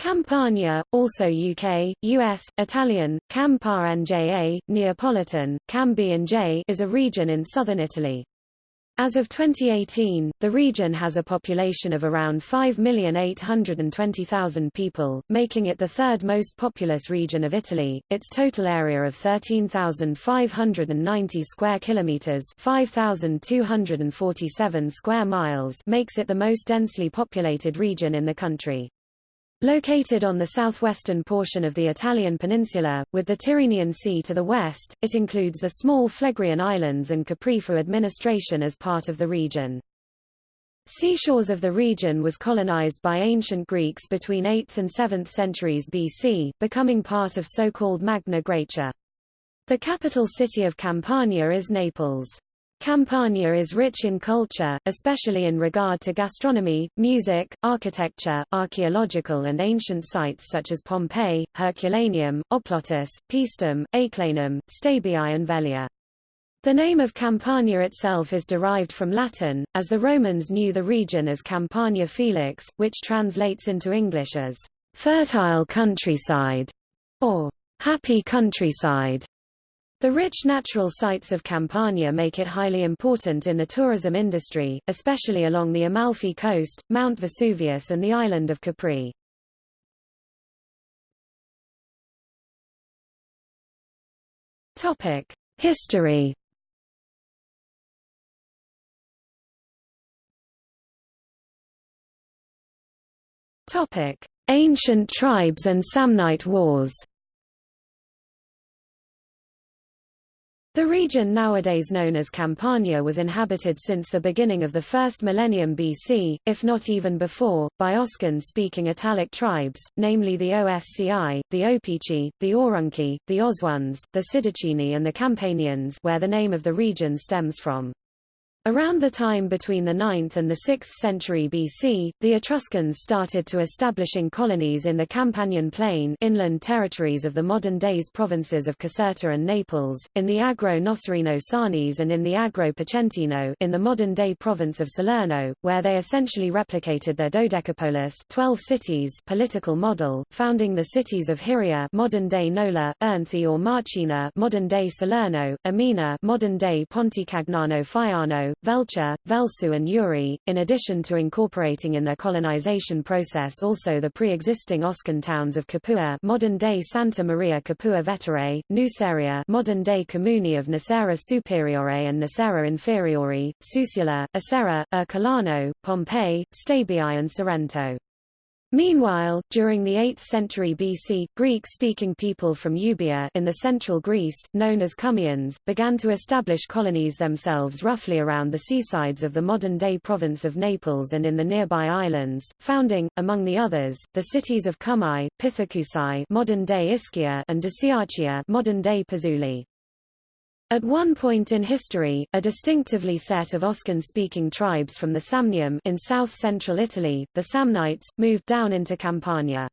Campania, also UK, US, Italian, Cam Nja, Neapolitan, Cam B&J is a region in southern Italy. As of 2018, the region has a population of around 5,820,000 people, making it the third most populous region of Italy. Its total area of 13,590 square kilometers, 5,247 square miles, makes it the most densely populated region in the country. Located on the southwestern portion of the Italian peninsula, with the Tyrrhenian Sea to the west, it includes the small Phlegrean Islands and Capri for administration as part of the region. Seashores of the region was colonized by ancient Greeks between 8th and 7th centuries BC, becoming part of so-called Magna Graecia. The capital city of Campania is Naples. Campania is rich in culture, especially in regard to gastronomy, music, architecture, archaeological and ancient sites such as Pompeii, Herculaneum, Oplontis, Paestum, Aeclanum, Stabiae and Velia. The name of Campania itself is derived from Latin, as the Romans knew the region as Campania Felix, which translates into English as fertile countryside or happy countryside. The rich natural sites of Campania make it highly important in the tourism industry, especially along the Amalfi coast, Mount Vesuvius and the island of Capri. History Ancient tribes and Samnite wars The region nowadays known as Campania was inhabited since the beginning of the first millennium BC, if not even before, by Oscan-speaking Italic tribes, namely the Osci, the Opici, the Aurunci, the Ausones, the Sidicini and the Campanians where the name of the region stems from. Around the time between the 9th and the 6th century BC, the Etruscans started to establishing colonies in the Campanian plain inland territories of the modern-days provinces of Caserta and Naples, in the Agro Nocerino Sarnese and in the Agro Picentino in the modern-day province of Salerno, where they essentially replicated their dodecapolis 12 cities political model, founding the cities of Hyria modern-day Nola, Irnthi or Marcina modern-day Salerno, Amina modern-day Pontecagnano Faiano, Velcha, Velsu and Uri, in addition to incorporating in their colonization process also the pre-existing Oscan towns of Capua modern-day Santa Maria Capua Vetere, Nuceria modern-day Comuni of Nocera Superiore and Nocera Inferiore, Suessula, Acerra, Ercolano, Pompeii, Stabiae and Sorrento. Meanwhile, during the 8th century BC, Greek-speaking people from Euboea in the central Greece, known as Cumaeans, began to establish colonies themselves roughly around the seasides of the modern-day province of Naples and in the nearby islands, founding, among the others, the cities of Cumae, Pithecusae modern-day Ischia and Dicaearchia modern-day Pozzuoli. At one point in history, a distinctively set of Oscan-speaking tribes from the Samnium in south-central Italy, the Samnites, moved down into Campania.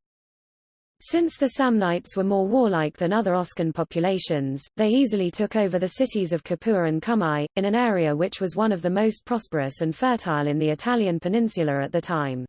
Since the Samnites were more warlike than other Oscan populations, they easily took over the cities of Capua and Cumae, in an area which was one of the most prosperous and fertile in the Italian peninsula at the time.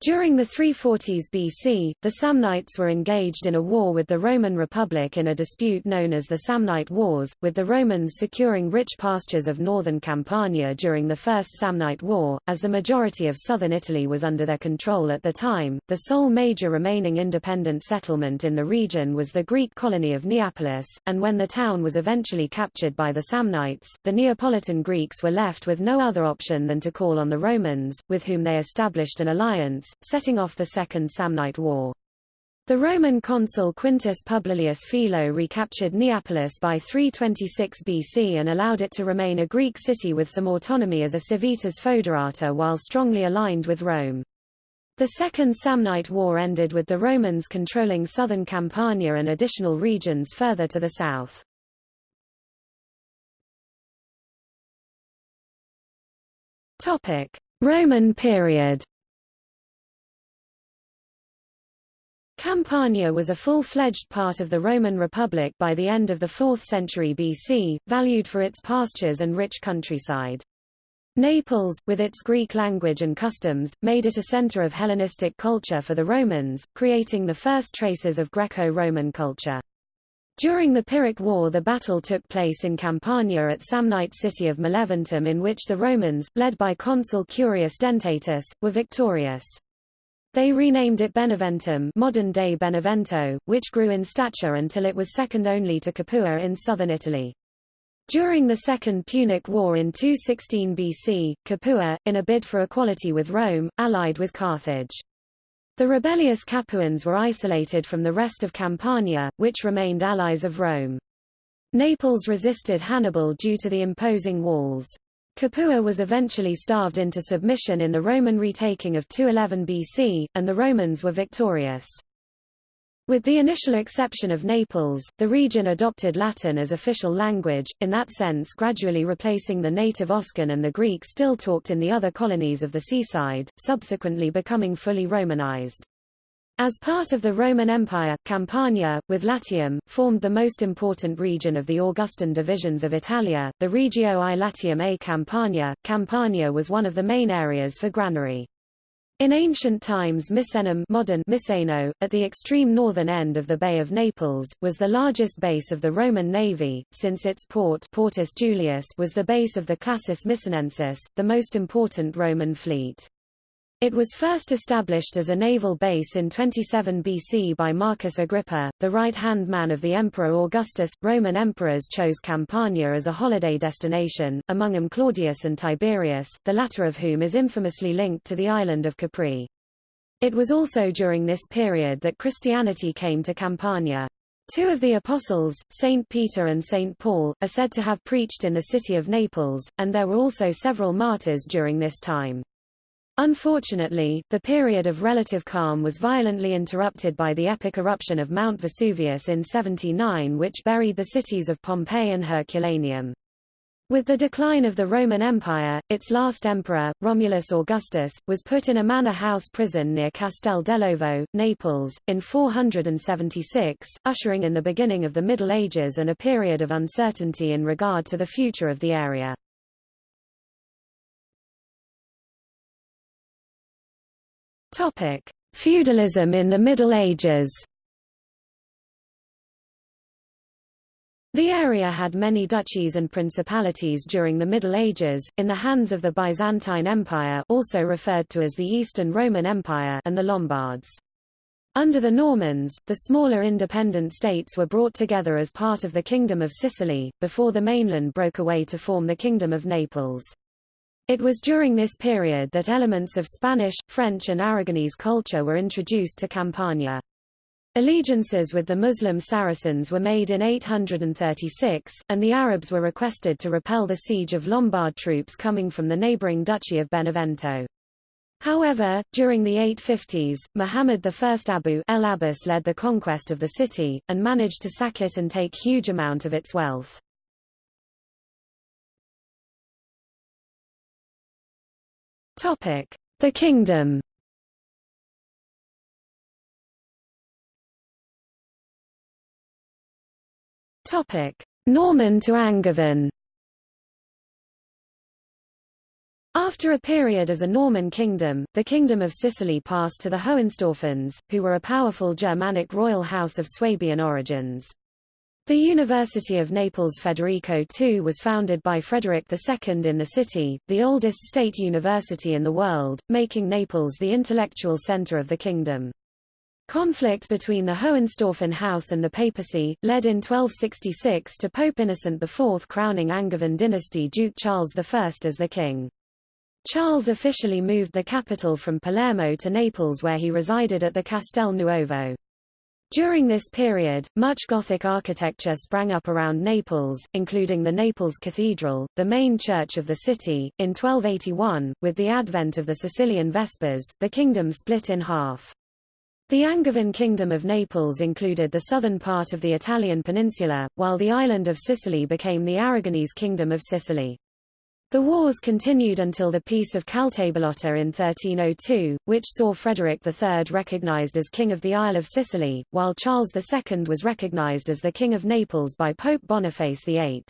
During the 340s BC, the Samnites were engaged in a war with the Roman Republic in a dispute known as the Samnite Wars, with the Romans securing rich pastures of northern Campania during the First Samnite War. As the majority of southern Italy was under their control at the time, the sole major remaining independent settlement in the region was the Greek colony of Neapolis, and when the town was eventually captured by the Samnites, the Neapolitan Greeks were left with no other option than to call on the Romans, with whom they established an alliance setting off the Second Samnite War. The Roman consul Quintus Publilius Philo recaptured Neapolis by 326 BC and allowed it to remain a Greek city with some autonomy as a civitas foederata while strongly aligned with Rome. The Second Samnite War ended with the Romans controlling southern Campania and additional regions further to the south. Roman period Campania was a full-fledged part of the Roman Republic by the end of the 4th century BC, valued for its pastures and rich countryside. Naples, with its Greek language and customs, made it a center of Hellenistic culture for the Romans, creating the first traces of Greco-Roman culture. During the Pyrrhic War the battle took place in Campania at Samnite city of Maleventum in which the Romans, led by consul Curius Dentatus, were victorious. They renamed it Beneventum modern-day Benevento, which grew in stature until it was second only to Capua in southern Italy. During the Second Punic War in 216 BC, Capua, in a bid for equality with Rome, allied with Carthage. The rebellious Capuans were isolated from the rest of Campania, which remained allies of Rome. Naples resisted Hannibal due to the imposing walls. Capua was eventually starved into submission in the Roman retaking of 211 BC, and the Romans were victorious. With the initial exception of Naples, the region adopted Latin as official language, in that sense gradually replacing the native Oscan and the Greek still talked in the other colonies of the seaside, subsequently becoming fully Romanized. As part of the Roman Empire, Campania, with Latium, formed the most important region of the Augustan divisions of Italia, the Regio I Latium a Campania. Campania was one of the main areas for granary. In ancient times Misenum modern Miseno, at the extreme northern end of the Bay of Naples, was the largest base of the Roman navy, since its port Portus Julius was the base of the Classis Misenensis, the most important Roman fleet. It was first established as a naval base in 27 BC by Marcus Agrippa, the right-hand man of the Emperor Augustus. Roman emperors chose Campania as a holiday destination, among them Claudius and Tiberius, the latter of whom is infamously linked to the island of Capri. It was also during this period that Christianity came to Campania. Two of the apostles, Saint Peter and Saint Paul, are said to have preached in the city of Naples, and there were also several martyrs during this time. Unfortunately, the period of relative calm was violently interrupted by the epic eruption of Mount Vesuvius in 79 which buried the cities of Pompeii and Herculaneum. With the decline of the Roman Empire, its last emperor, Romulus Augustus, was put in a manor house prison near Castel dell'Ovo, Naples, in 476, ushering in the beginning of the Middle Ages and a period of uncertainty in regard to the future of the area. Topic: Feudalism in the Middle Ages. The area had many duchies and principalities during the Middle Ages, in the hands of the Byzantine Empire also referred to as the Eastern Roman Empire and the Lombards. Under the Normans, the smaller independent states were brought together as part of the Kingdom of Sicily, before the mainland broke away to form the Kingdom of Naples. It was during this period that elements of Spanish, French and Aragonese culture were introduced to Campania. Allegiances with the Muslim Saracens were made in 836, and the Arabs were requested to repel the siege of Lombard troops coming from the neighboring Duchy of Benevento. However, during the 850s, Muhammad I Abu el Abbas led the conquest of the city, and managed to sack it and take huge amount of its wealth. Topic: The Kingdom. Topic: Norman to Angevin. After a period as a Norman kingdom, the Kingdom of Sicily passed to the Hohenstaufens, who were a powerful Germanic royal house of Swabian origins. The University of Naples Federico II was founded by Frederick II in the city, the oldest state university in the world, making Naples the intellectual center of the kingdom. Conflict between the Hohenstaufen house and the papacy, led in 1266 to Pope Innocent IV crowning Angevin dynasty Duke Charles I as the king. Charles officially moved the capital from Palermo to Naples where he resided at the Castel Nuovo. During this period, much Gothic architecture sprang up around Naples, including the Naples Cathedral, the main church of the city. In 1281, with the advent of the Sicilian Vespers, the kingdom split in half. The Angevin Kingdom of Naples included the southern part of the Italian peninsula, while the island of Sicily became the Aragonese Kingdom of Sicily. The wars continued until the Peace of Caltabellotta in 1302, which saw Frederick III recognized as King of the Isle of Sicily, while Charles II was recognized as the King of Naples by Pope Boniface VIII.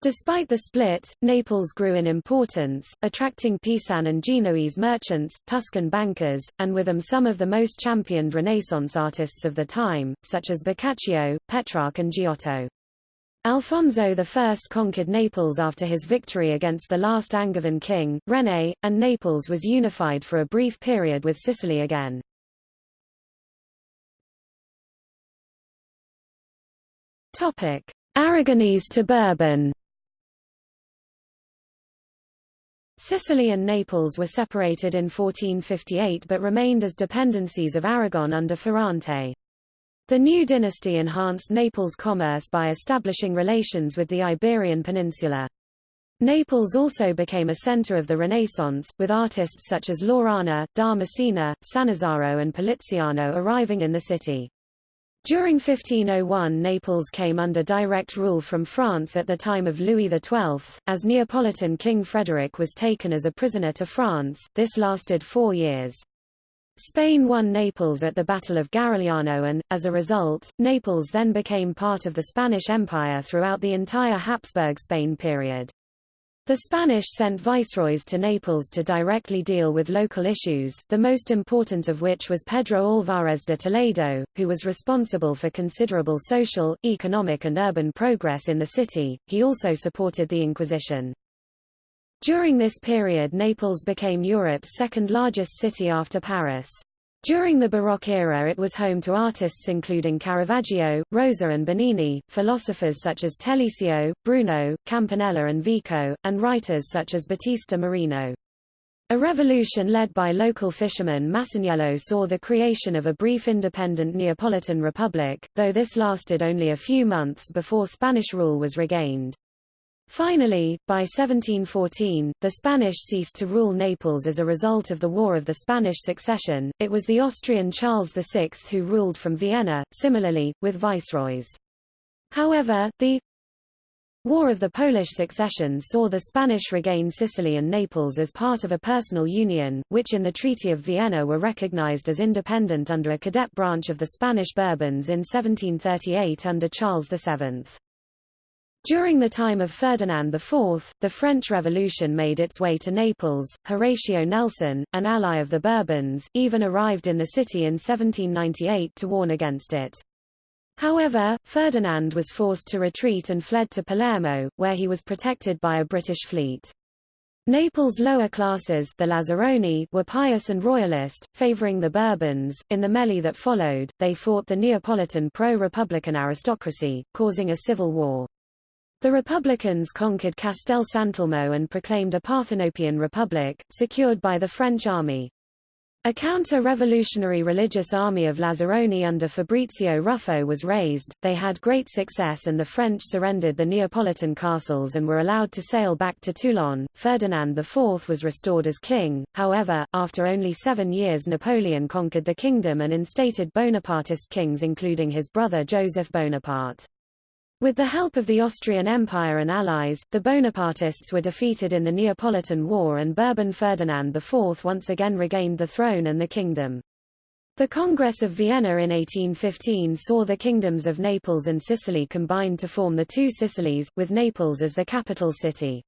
Despite the split, Naples grew in importance, attracting Pisan and Genoese merchants, Tuscan bankers, and with them some of the most championed Renaissance artists of the time, such as Boccaccio, Petrarch and Giotto. Alfonso I conquered Naples after his victory against the last Angevin king, René, and Naples was unified for a brief period with Sicily again. Aragonese to Bourbon Sicily and Naples were separated in 1458 but remained as dependencies of Aragon under Ferrante. The new dynasty enhanced Naples' commerce by establishing relations with the Iberian Peninsula. Naples also became a center of the Renaissance, with artists such as Laurana, da Messina, Sannazaro and Poliziano arriving in the city. During 1501 Naples came under direct rule from France at the time of Louis XII, as Neapolitan King Frederick was taken as a prisoner to France, this lasted four years. Spain won Naples at the Battle of Garigliano and, as a result, Naples then became part of the Spanish Empire throughout the entire Habsburg Spain period. The Spanish sent viceroys to Naples to directly deal with local issues, the most important of which was Pedro Álvarez de Toledo, who was responsible for considerable social, economic and urban progress in the city. He also supported the Inquisition. During this period Naples became Europe's second largest city after Paris. During the Baroque era it was home to artists including Caravaggio, Rosa and Bernini, philosophers such as Telesio, Bruno, Campanella and Vico, and writers such as Battista Marino. A revolution led by local fisherman Masaniello saw the creation of a brief independent Neapolitan republic, though this lasted only a few months before Spanish rule was regained. Finally, by 1714, the Spanish ceased to rule Naples as a result of the War of the Spanish Succession. It was the Austrian Charles VI who ruled from Vienna, similarly, with viceroys. However, the War of the Polish Succession saw the Spanish regain Sicily and Naples as part of a personal union, which in the Treaty of Vienna were recognized as independent under a cadet branch of the Spanish Bourbons in 1738 under Charles VII. During the time of Ferdinand IV, the French Revolution made its way to Naples. Horatio Nelson, an ally of the Bourbons, even arrived in the city in 1798 to warn against it. However, Ferdinand was forced to retreat and fled to Palermo, where he was protected by a British fleet. Naples' lower classes the Lazzaroni were pious and royalist, favoring the Bourbons. In the melee that followed, they fought the Neapolitan pro-republican aristocracy, causing a civil war. The Republicans conquered Castel Sant'Elmo and proclaimed a Parthenopean republic, secured by the French army. A counter-revolutionary religious army of Lazzaroni under Fabrizio Ruffo was raised, they had great success and the French surrendered the Neapolitan castles and were allowed to sail back to Toulon. Ferdinand IV was restored as king, however, after only seven years Napoleon conquered the kingdom and instated Bonapartist kings including his brother Joseph Bonaparte. With the help of the Austrian Empire and allies, the Bonapartists were defeated in the Neapolitan War and Bourbon Ferdinand IV once again regained the throne and the kingdom. The Congress of Vienna in 1815 saw the kingdoms of Naples and Sicily combined to form the two Sicilies, with Naples as the capital city.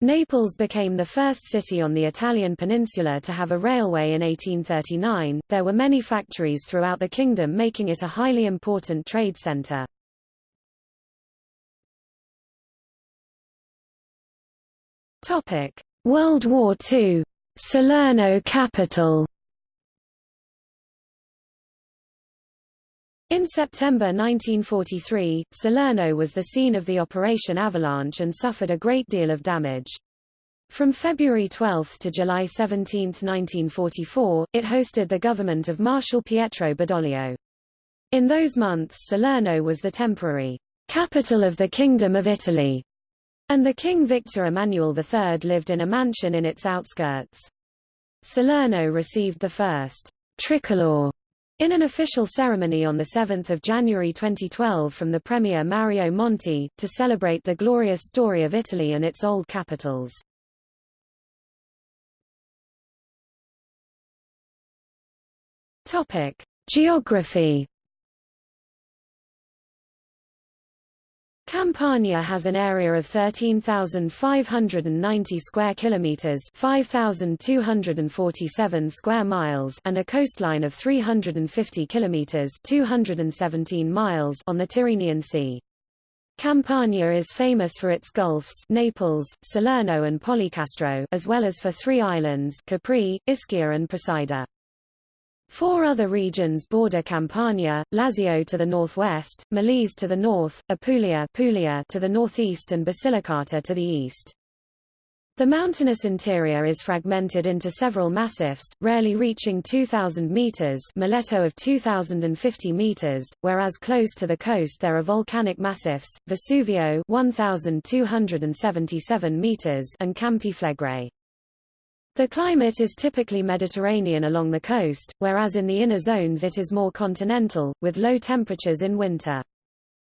Naples became the first city on the Italian peninsula to have a railway in 1839. There were many factories throughout the kingdom making it a highly important trade center. Topic: World War II. Salerno capital. In September 1943, Salerno was the scene of the Operation Avalanche and suffered a great deal of damage. From February 12 to July 17, 1944, it hosted the government of Marshal Pietro Badoglio. In those months Salerno was the temporary capital of the Kingdom of Italy and the King Victor Emmanuel III lived in a mansion in its outskirts. Salerno received the first tricolor in an official ceremony on 7 January 2012 from the Premier Mario Monti, to celebrate the glorious story of Italy and its old capitals. Geography Campania has an area of 13,590 square kilometers, 5,247 square miles, and a coastline of 350 kilometers, 217 miles on the Tyrrhenian Sea. Campania is famous for its gulfs Naples, Salerno and Policastro as well as for three islands Capri, Ischia and Procida. Four other regions border Campania, Lazio to the northwest, Molise to the north, Apulia, Puglia to the northeast and Basilicata to the east. The mountainous interior is fragmented into several massifs, rarely reaching 2,000 meters Miletto of 2,050 meters, whereas close to the coast there are volcanic massifs, Vesuvio 1,277 meters and Campi Flegrei. The climate is typically Mediterranean along the coast, whereas in the inner zones it is more continental, with low temperatures in winter.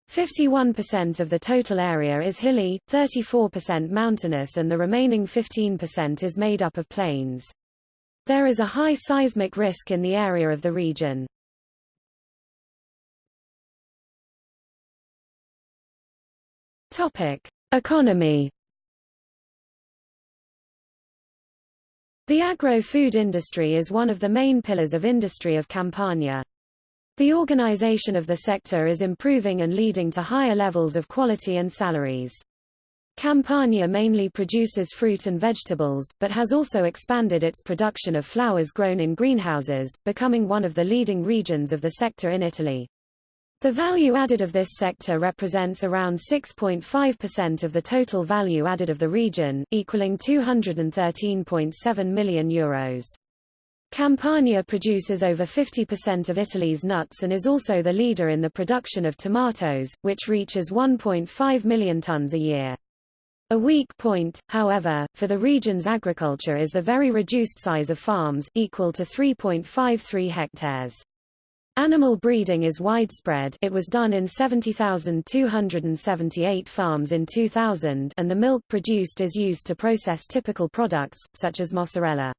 51% of the total area is hilly, 34% mountainous and the remaining 15% is made up of plains. There is a high seismic risk in the area of the region. Topic: Economy The agro-food industry is one of the main pillars of industry of Campania. The organization of the sector is improving and leading to higher levels of quality and salaries. Campania mainly produces fruit and vegetables, but has also expanded its production of flowers grown in greenhouses, becoming one of the leading regions of the sector in Italy. The value added of this sector represents around 6.5% of the total value added of the region, equaling €213.7 million. Euros. Campania produces over 50% of Italy's nuts and is also the leader in the production of tomatoes, which reaches 1.5 million tons a year. A weak point, however, for the region's agriculture is the very reduced size of farms, equal to 3.53 hectares. Animal breeding is widespread it was done in 70,278 farms in 2000 and the milk produced is used to process typical products, such as mozzarella.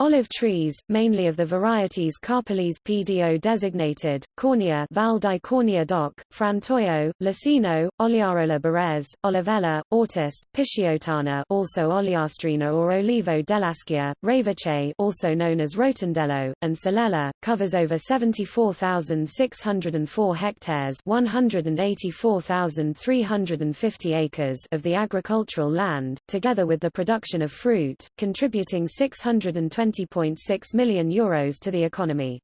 Olive trees, mainly of the varieties Carpellese PDO designated, Cornia Val di Cornia DOC, Frantoio, Leccino, Ogliarola Barese, Olivella, Ortis, Pisciottana also Oliastrina or Olivo dell'Aschia, Ravece also known as Rotondello, and Salella, covers over 74,604 hectares 184,350 acres of the agricultural land, together with the production of fruit, contributing 620 20.6 million euros to the economy.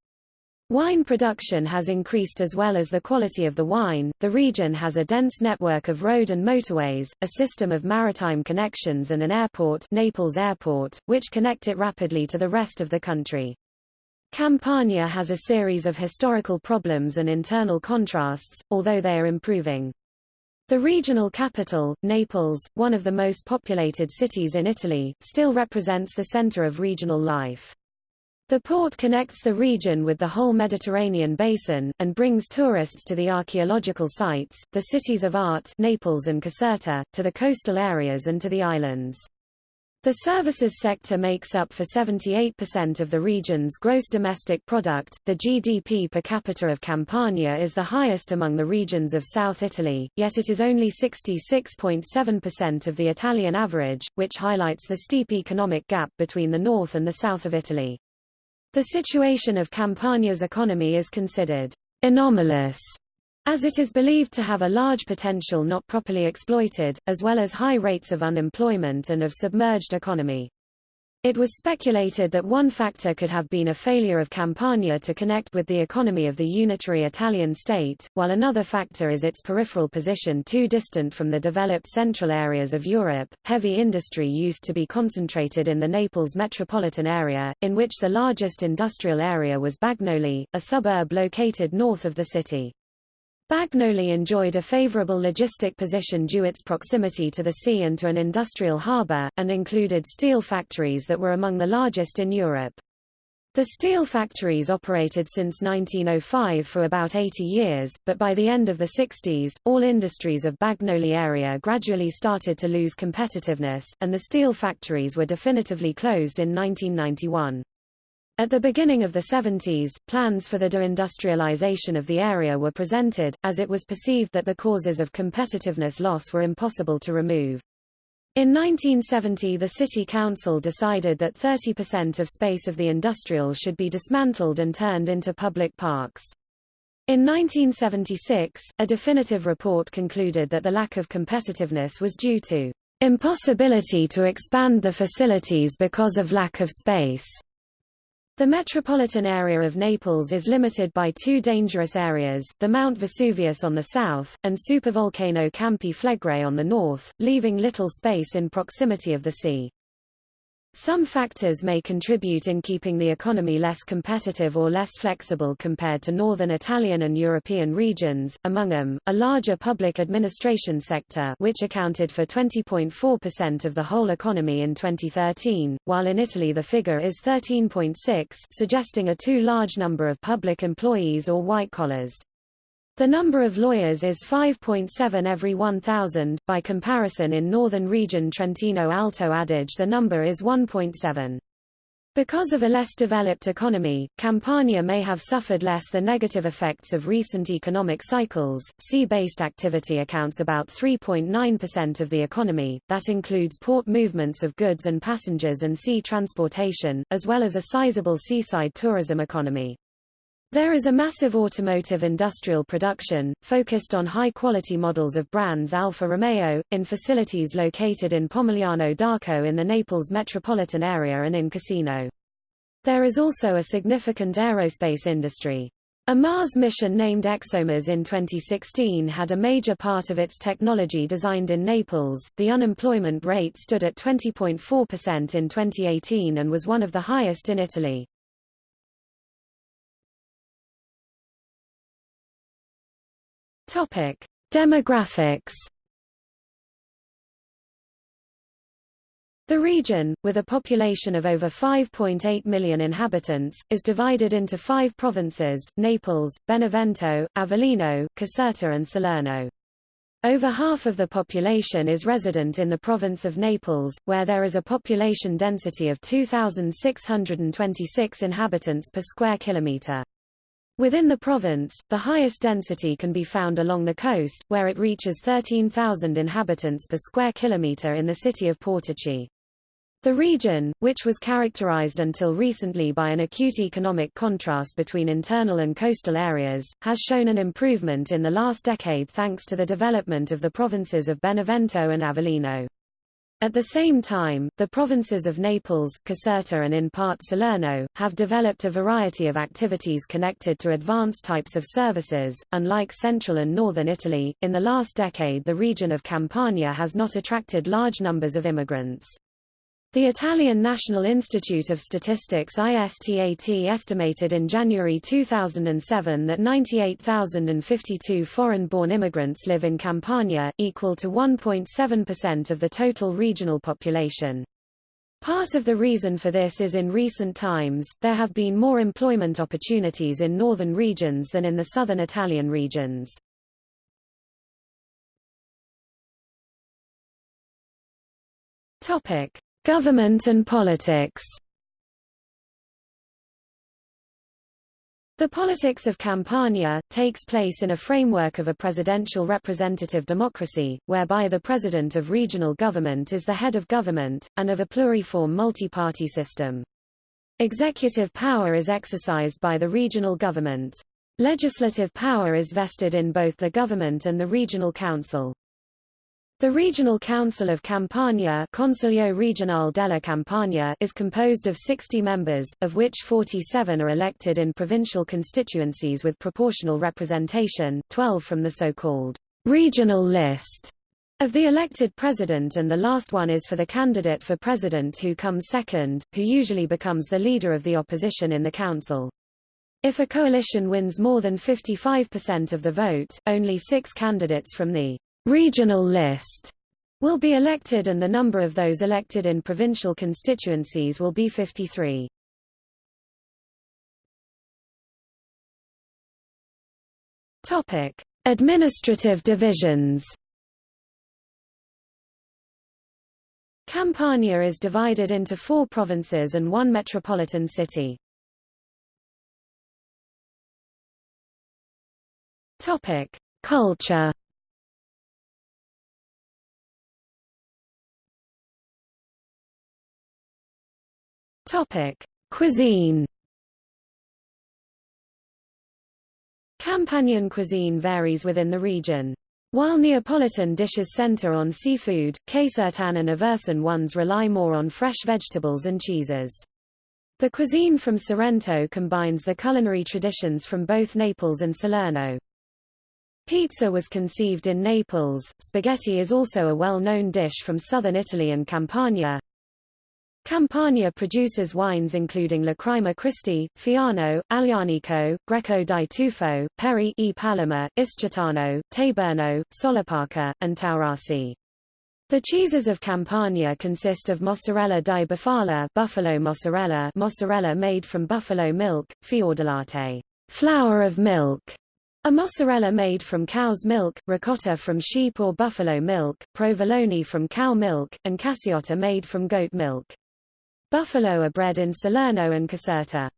Wine production has increased as well as the quality of the wine. The region has a dense network of road and motorways, a system of maritime connections and an airport, Naples Airport, which connect it rapidly to the rest of the country. Campania has a series of historical problems and internal contrasts, although they are improving. The regional capital, Naples, one of the most populated cities in Italy, still represents the center of regional life. The port connects the region with the whole Mediterranean basin, and brings tourists to the archaeological sites, the cities of art Naples and Caserta, to the coastal areas and to the islands. The services sector makes up for 78% of the region's gross domestic product. The GDP per capita of Campania is the highest among the regions of South Italy, yet it is only 66.7% of the Italian average, which highlights the steep economic gap between the north and the south of Italy. The situation of Campania's economy is considered anomalous as it is believed to have a large potential not properly exploited, as well as high rates of unemployment and of submerged economy. It was speculated that one factor could have been a failure of Campania to connect with the economy of the unitary Italian state, while another factor is its peripheral position too distant from the developed central areas of Europe. Heavy industry used to be concentrated in the Naples metropolitan area, in which the largest industrial area was Bagnoli, a suburb located north of the city. Bagnoli enjoyed a favorable logistic position due its proximity to the sea and to an industrial harbor, and included steel factories that were among the largest in Europe. The steel factories operated since 1905 for about 80 years, but by the end of the 60s, all industries of Bagnoli area gradually started to lose competitiveness, and the steel factories were definitively closed in 1991. At the beginning of the 70s, plans for the deindustrialization of the area were presented, as it was perceived that the causes of competitiveness loss were impossible to remove. In 1970 the City Council decided that 30% of space of the industrial should be dismantled and turned into public parks. In 1976, a definitive report concluded that the lack of competitiveness was due to impossibility to expand the facilities because of lack of space. The metropolitan area of Naples is limited by two dangerous areas, the Mount Vesuvius on the south, and supervolcano Campi Flegrei on the north, leaving little space in proximity of the sea. Some factors may contribute in keeping the economy less competitive or less flexible compared to northern Italian and European regions, among them, a larger public administration sector which accounted for 20.4% of the whole economy in 2013, while in Italy the figure is 13.6 suggesting a too large number of public employees or white-collars. The number of lawyers is 5.7 every 1,000, by comparison in northern region Trentino Alto Adige the number is 1.7. Because of a less developed economy, Campania may have suffered less the negative effects of recent economic cycles. Sea-based activity accounts about 3.9% of the economy, that includes port movements of goods and passengers and sea transportation, as well as a sizable seaside tourism economy. There is a massive automotive industrial production, focused on high-quality models of brands Alfa Romeo, in facilities located in Pomigliano d'Arco in the Naples metropolitan area and in Cassino. There is also a significant aerospace industry. A Mars mission named ExoMars in 2016 had a major part of its technology designed in Naples. The unemployment rate stood at 20.4% in 2018 and was one of the highest in Italy. Topic: Demographics. The region, with a population of over 5.8 million inhabitants, is divided into five provinces, Naples, Benevento, Avellino, Caserta and Salerno. Over half of the population is resident in the province of Naples, where there is a population density of 2,626 inhabitants per square kilometre. Within the province, the highest density can be found along the coast, where it reaches 13,000 inhabitants per square kilometre in the city of Portici. The region, which was characterized until recently by an acute economic contrast between internal and coastal areas, has shown an improvement in the last decade thanks to the development of the provinces of Benevento and Avellino. At the same time, the provinces of Naples, Caserta and in part Salerno, have developed a variety of activities connected to advanced types of services. Unlike central and northern Italy, in the last decade the region of Campania has not attracted large numbers of immigrants. The Italian National Institute of Statistics ISTAT estimated in January 2007 that 98,052 foreign-born immigrants live in Campania, equal to 1.7% of the total regional population. Part of the reason for this is in recent times, there have been more employment opportunities in northern regions than in the southern Italian regions. Topic. Government and politics The politics of Campania, takes place in a framework of a presidential representative democracy, whereby the president of regional government is the head of government, and of a pluriform multi-party system. Executive power is exercised by the regional government. Legislative power is vested in both the government and the regional council. The Regional Council of Campania Consiglio Regionale della Campania is composed of 60 members, of which 47 are elected in provincial constituencies with proportional representation, 12 from the so-called regional list of the elected president and the last one is for the candidate for president who comes second, who usually becomes the leader of the opposition in the council. If a coalition wins more than 55% of the vote, only six candidates from the regional list will be elected and the number of those elected in provincial constituencies will be 53. Topic: Administrative divisions. Campania is divided into four provinces and one metropolitan city. Topic: Culture. Topic: Cuisine. Campanian cuisine varies within the region. While Neapolitan dishes center on seafood, Casertan and Aversan ones rely more on fresh vegetables and cheeses. The cuisine from Sorrento combines the culinary traditions from both Naples and Salerno. Pizza was conceived in Naples. Spaghetti is also a well-known dish from southern Italy and Campania. Campania produces wines including Lacrima Christi, Fiano, Aglianico, Greco di Tufo, Peri e Paloma, Ischietano, Taburno, Solopaca, and Taurasi. The cheeses of Campania consist of mozzarella di bufala buffalo mozzarella mozzarella made from buffalo milk, fiordelatte flower of milk, a mozzarella made from cow's milk, ricotta from sheep or buffalo milk, provolone from cow milk, and cassiotta made from goat milk. Buffalo are bred in Salerno and Caserta.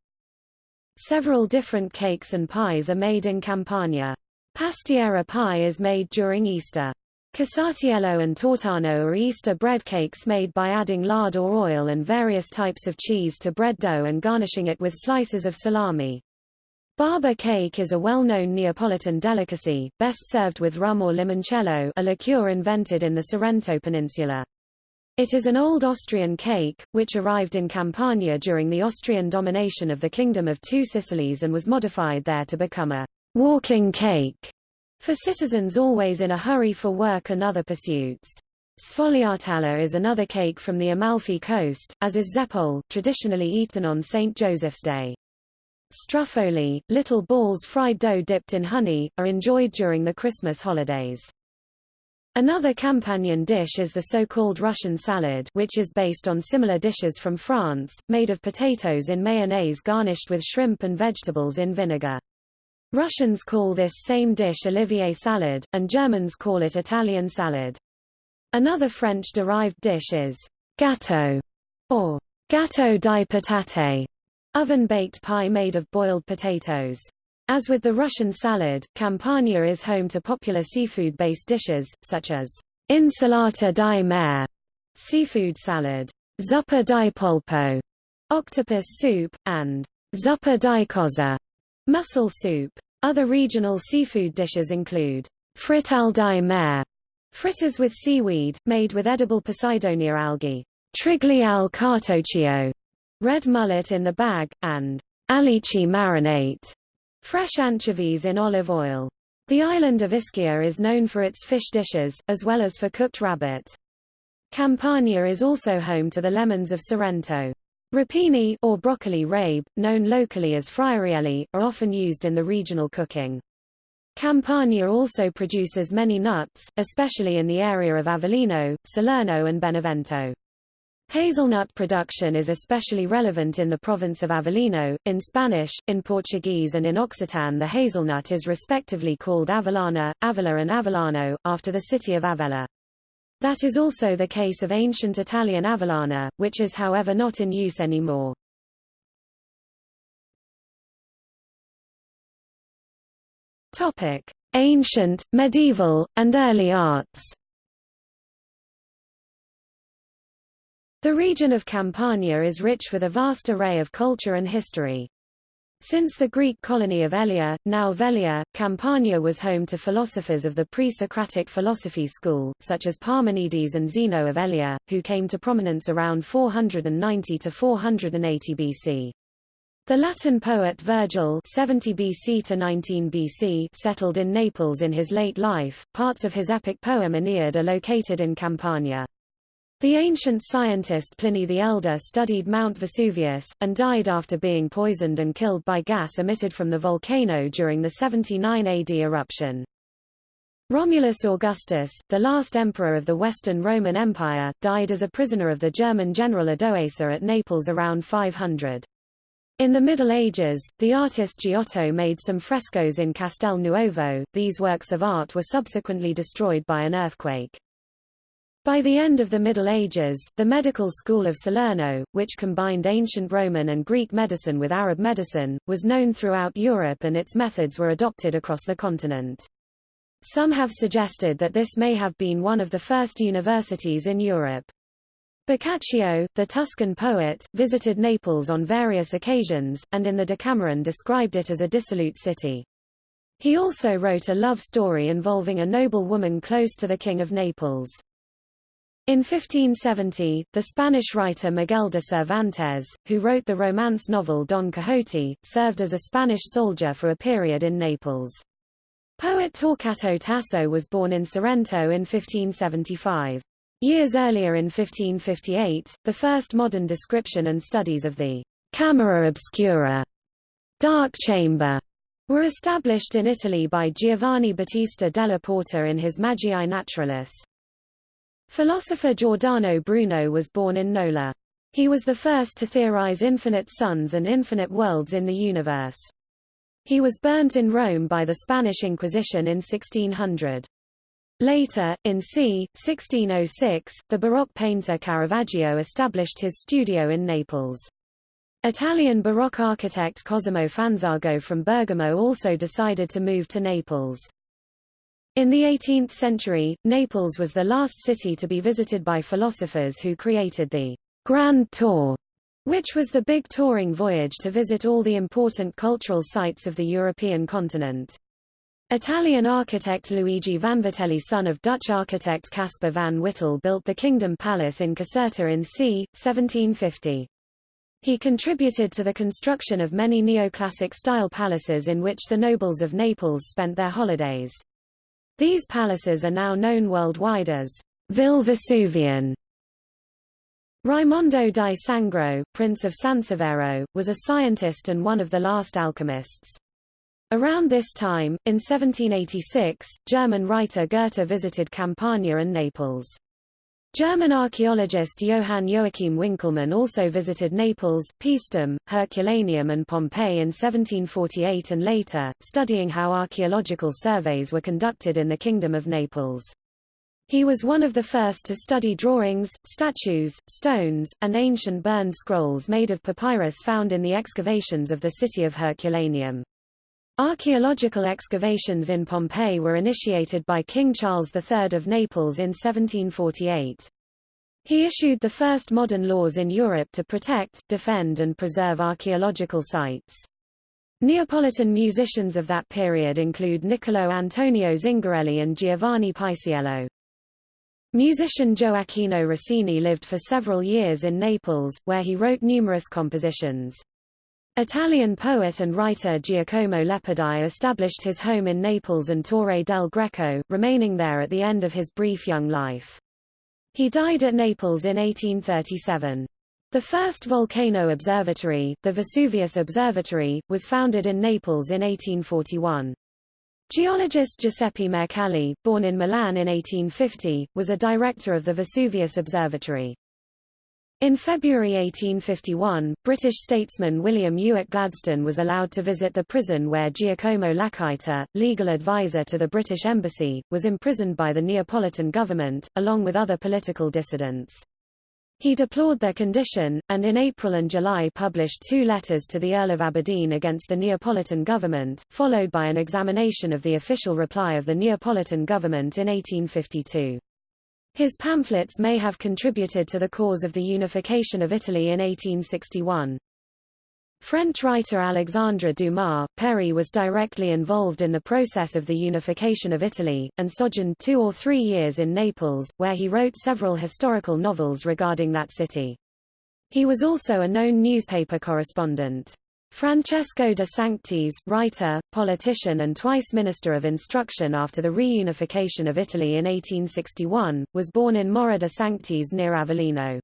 Several different cakes and pies are made in Campania. Pastiera pie is made during Easter. Casatiello and tortano are Easter bread cakes made by adding lard or oil and various types of cheese to bread dough and garnishing it with slices of salami. Babà cake is a well-known Neapolitan delicacy, best served with rum or limoncello a liqueur invented in the Sorrento Peninsula. It is an old Austrian cake, which arrived in Campania during the Austrian domination of the Kingdom of Two Sicilies and was modified there to become a walking cake for citizens always in a hurry for work and other pursuits. Sfogliatella is another cake from the Amalfi coast, as is zeppole, traditionally eaten on St. Joseph's Day. Struffoli, little balls fried dough dipped in honey, are enjoyed during the Christmas holidays. Another Campanian dish is the so-called Russian salad which is based on similar dishes from France, made of potatoes in mayonnaise garnished with shrimp and vegetables in vinegar. Russians call this same dish Olivier salad, and Germans call it Italian salad. Another French-derived dish is gâteau, or gâteau di patate, oven-baked pie made of boiled potatoes. As with the Russian salad, Campania is home to popular seafood-based dishes, such as insalata di mare, seafood salad, zuppa di polpo, octopus soup, and zuppa di cozza, mussel soup. Other regional seafood dishes include frittelle di mare, fritters with seaweed, made with edible Posidonia algae, triglie al cartoccio, red mullet in the bag, and alici marinate, Fresh anchovies in olive oil. The island of Ischia is known for its fish dishes, as well as for cooked rabbit. Campania is also home to the lemons of Sorrento. Rapini or broccoli rabe, known locally as friarielli, are often used in the regional cooking. Campania also produces many nuts, especially in the area of Avellino, Salerno and Benevento. Hazelnut production is especially relevant in the province of Avellino. In Spanish, in Portuguese and in Occitan the hazelnut is respectively called Avellana, Avella and Avellano, after the city of Avella. That is also the case of ancient Italian Avellana, which is however not in use anymore. Ancient, medieval, and early arts. The region of Campania is rich with a vast array of culture and history. Since the Greek colony of Elea, now Velia, Campania was home to philosophers of the pre-Socratic philosophy school, such as Parmenides and Zeno of Elea, who came to prominence around 490 to 480 BC. The Latin poet Virgil 70 BC to 19 BC settled in Naples in his late life. Parts of his epic poem Aeneid are located in Campania. The ancient scientist Pliny the Elder studied Mount Vesuvius, and died after being poisoned and killed by gas emitted from the volcano during the 79 AD eruption. Romulus Augustus, the last emperor of the Western Roman Empire, died as a prisoner of the German general Odoacer at Naples around 500. In the Middle Ages, the artist Giotto made some frescoes in Castel Nuovo. These works of art were subsequently destroyed by an earthquake. By the end of the Middle Ages, the medical school of Salerno, which combined ancient Roman and Greek medicine with Arab medicine, was known throughout Europe and its methods were adopted across the continent. Some have suggested that this may have been one of the first universities in Europe. Boccaccio, the Tuscan poet, visited Naples on various occasions, and in the Decameron described it as a dissolute city. He also wrote a love story involving a noble woman close to the King of Naples. In 1570, the Spanish writer Miguel de Cervantes, who wrote the romance novel Don Quixote, served as a Spanish soldier for a period in Naples. Poet Torquato Tasso was born in Sorrento in 1575. Years earlier in 1558, the first modern description and studies of the camera obscura dark chamber were established in Italy by Giovanni Battista della Porta in his Magiae Naturalis. Philosopher Giordano Bruno was born in Nola. He was the first to theorize infinite suns and infinite worlds in the universe. He was burnt in Rome by the Spanish Inquisition in 1600. Later, in c. 1606, the Baroque painter Caravaggio established his studio in Naples. Italian Baroque architect Cosimo Fanzago from Bergamo also decided to move to Naples. In the 18th century, Naples was the last city to be visited by philosophers who created the Grand Tour, which was the big touring voyage to visit all the important cultural sites of the European continent. Italian architect Luigi Vanvitelli son of Dutch architect Caspar van Wittel built the Kingdom Palace in Caserta in c. 1750. He contributed to the construction of many neoclassic-style palaces in which the nobles of Naples spent their holidays. These palaces are now known worldwide as Ville Vesuvian. Raimondo di Sangro, Prince of Sansevero, was a scientist and one of the last alchemists. Around this time, in 1786, German writer Goethe visited Campania and Naples. German archaeologist Johann Joachim Winckelmann also visited Naples, Paestum, Herculaneum and Pompeii in 1748 and later, studying how archaeological surveys were conducted in the Kingdom of Naples. He was one of the first to study drawings, statues, stones, and ancient burned scrolls made of papyrus found in the excavations of the city of Herculaneum. Archaeological excavations in Pompeii were initiated by King Charles III of Naples in 1748. He issued the first modern laws in Europe to protect, defend and preserve archaeological sites. Neapolitan musicians of that period include Niccolo Antonio Zingarelli and Giovanni Paisiello. Musician Gioacchino Rossini lived for several years in Naples, where he wrote numerous compositions. Italian poet and writer Giacomo Leopardi established his home in Naples and Torre del Greco, remaining there at the end of his brief young life. He died at Naples in 1837. The first volcano observatory, the Vesuvius Observatory, was founded in Naples in 1841. Geologist Giuseppe Mercalli, born in Milan in 1850, was a director of the Vesuvius Observatory. In February 1851, British statesman William Ewart Gladstone was allowed to visit the prison where Giacomo Lacaita, legal advisor to the British Embassy, was imprisoned by the Neapolitan government, along with other political dissidents. He deplored their condition, and in April and July published two letters to the Earl of Aberdeen against the Neapolitan government, followed by an examination of the official reply of the Neapolitan government in 1852. His pamphlets may have contributed to the cause of the unification of Italy in 1861. French writer Alexandre Dumas, père was directly involved in the process of the unification of Italy, and sojourned two or three years in Naples, where he wrote several historical novels regarding that city. He was also a known newspaper correspondent. Francesco de Sanctis, writer, politician and twice Minister of Instruction after the reunification of Italy in 1861, was born in Morra de Sanctis near Avellino.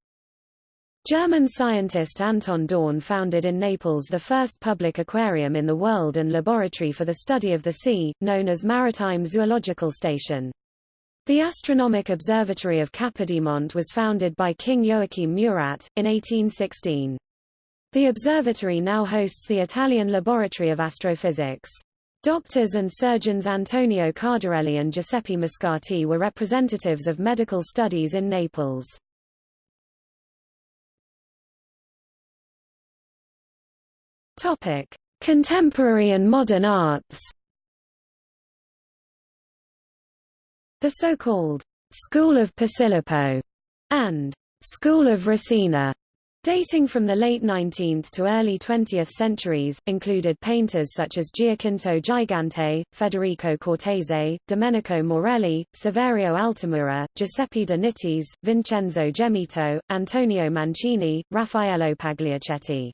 German scientist Anton Dohrn founded in Naples the first public aquarium in the world and laboratory for the study of the sea, known as Maritime Zoological Station. The Astronomic Observatory of Capodimonte was founded by King Joachim Murat, in 1816. The observatory now hosts the Italian Laboratory of Astrophysics. Doctors and surgeons Antonio Cardarelli and Giuseppe Moscati were representatives of medical studies in Naples. Topic: Contemporary and modern arts. The so-called School of Posillipo and School of Resina dating from the late 19th to early 20th centuries, included painters such as Giacinto Gigante, Federico Cortese, Domenico Morelli, Saverio Altamura, Giuseppe de Nittis, Vincenzo Gemito, Antonio Mancini, Raffaello Pagliaccetti.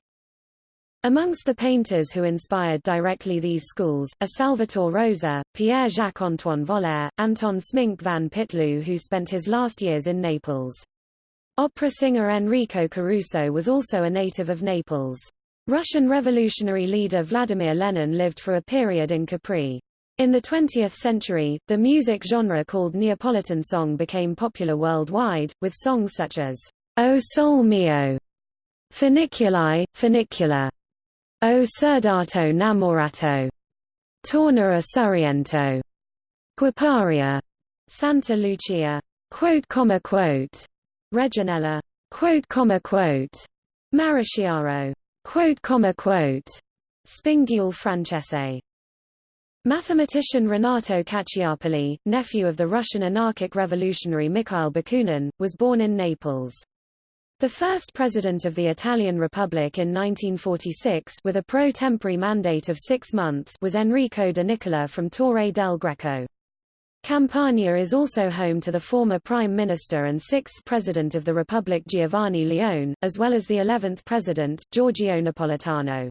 Amongst the painters who inspired directly these schools, are Salvator Rosa, Pierre-Jacques-Antoine Volaire, Anton Sminck van Pitloo who spent his last years in Naples. Opera singer Enrico Caruso was also a native of Naples. Russian revolutionary leader Vladimir Lenin lived for a period in Capri. In the 20th century, the music genre called Neapolitan song became popular worldwide, with songs such as, O Sol Mio, Funiculi, Funiculà, O Serdato Namorato, Torna a Sorrento, Guapparia, Santa Lucia, quote, comma, quote, Reginella, quote, comma, quote, quote, comma, quote, Francese. Mathematician Renato Caccioppoli, nephew of the Russian anarchic revolutionary Mikhail Bakunin, was born in Naples. The first president of the Italian Republic in 1946 with a pro tempore mandate of six months was Enrico de Nicola from Torre del Greco. Campania is also home to the former Prime Minister and sixth President of the Republic Giovanni Leone, as well as the 11th President, Giorgio Napolitano.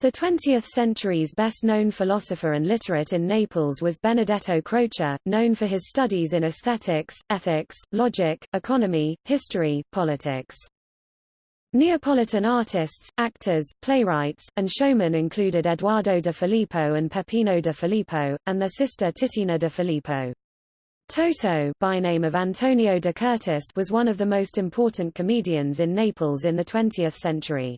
The 20th century's best-known philosopher and literate in Naples was Benedetto Croce, known for his studies in aesthetics, ethics, logic, economy, history, politics. Neapolitan artists, actors, playwrights, and showmen included Eduardo de Filippo and Peppino de Filippo, and their sister Titina de Filippo. Toto by name of Antonio de Curtis was one of the most important comedians in Naples in the 20th century.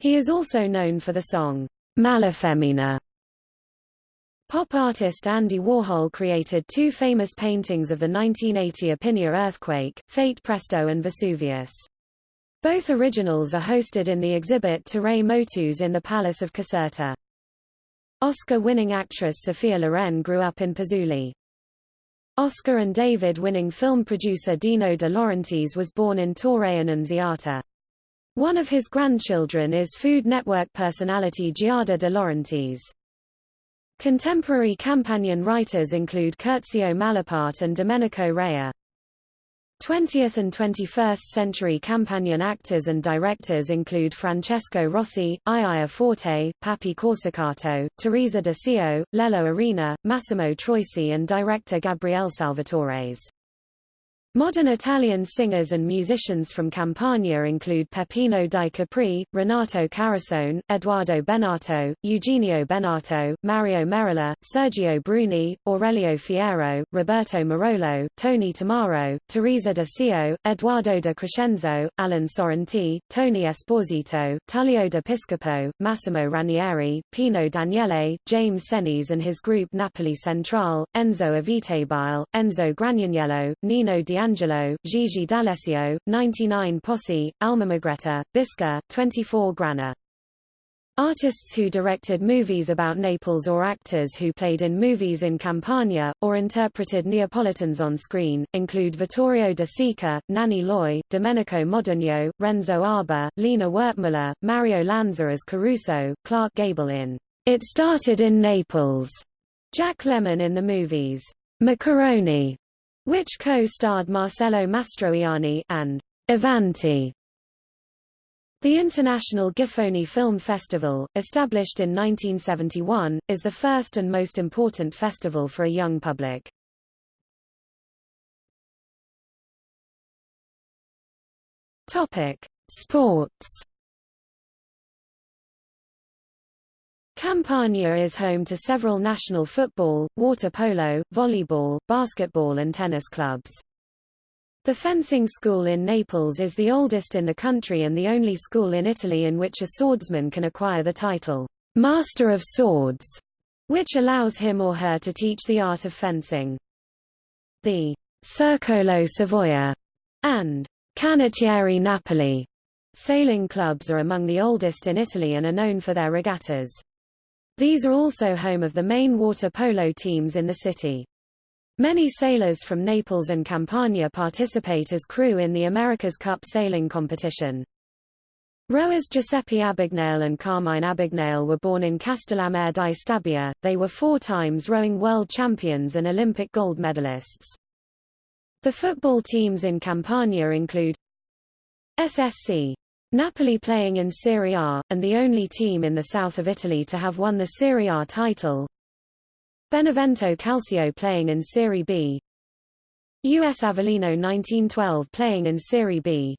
He is also known for the song, Malafemmina. Pop artist Andy Warhol created two famous paintings of the 1980 Irpinia earthquake, Fate Presto and Vesuvius. Both originals are hosted in the exhibit Terrae Motus in the Palace of Caserta. Oscar-winning actress Sophia Loren grew up in Pozzuoli. Oscar and David-winning film producer Dino De Laurentiis was born in Torre Annunziata. One of his grandchildren is Food Network personality Giada de Laurentiis. Contemporary Campanian writers include Curzio Malaparte and Domenico Rea. 20th and 21st century Campanian actors and directors include Francesco Rosi, Iaia Forte, Pappi Corsicato, Teresa de Sio, Lello Arena, Massimo Troisi and director Gabriele Salvatores. Modern Italian singers and musicians from Campania include Peppino di Capri, Renato Carosone, Eduardo Bennato, Eugenio Bennato, Mario Merola, Sergio Bruni, Aurelio Fierro, Roberto Murolo, Tony Tammaro, Teresa de Sio, Eduardo de Crescenzo, Alan Sorrenti, Tony Esposito, Tullio de Piscopo, Massimo Ranieri, Pino Daniele, James Senese and his group Napoli Centrale, Enzo Avitabile, Enzo Gragnaniello, Nino Di D'Angelo, Gigi D'Alessio, 99 Posse, Almamegretta, Bisca, 24 Grana. Artists who directed movies about Naples or actors who played in movies in Campania, or interpreted Neapolitans on screen, include Vittorio De Sica, Nanni Loy, Domenico Modugno, Renzo Arbore, Lina Wertmuller, Mario Lanza as Caruso, Clark Gable in It Started in Naples, Jack Lemmon in the movies Macaroni, which co-starred Marcello Mastroianni and Avanti. The International Giffoni Film Festival, established in 1971, is the first and most important festival for a young public. Topic: Sports Campania is home to several national football, water polo, volleyball, basketball and tennis clubs. The fencing school in Naples is the oldest in the country and the only school in Italy in which a swordsman can acquire the title, Master of Swords. which allows him or her to teach the art of fencing. The Circolo Savoia and Canottieri Napoli sailing clubs are among the oldest in Italy and are known for their regattas. These are also home of the main water polo teams in the city. Many sailors from Naples and Campania participate as crew in the America's Cup sailing competition. Rowers Giuseppe Abagnale and Carmine Abagnale were born in Castellammare di Stabia. They were four times rowing world champions and Olympic gold medalists. The football teams in Campania include SSC Napoli playing in Serie A, and the only team in the south of Italy to have won the Serie A title. Benevento Calcio playing in Serie B. US Avellino 1912 playing in Serie B.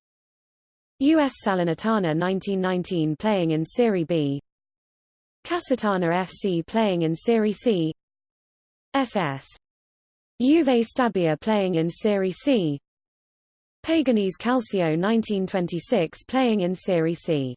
US Salernitana 1919 playing in Serie B. Casertana FC playing in Serie C. SS. Juve Stabia playing in Serie C. Paganese Calcio 1926 playing in Serie C.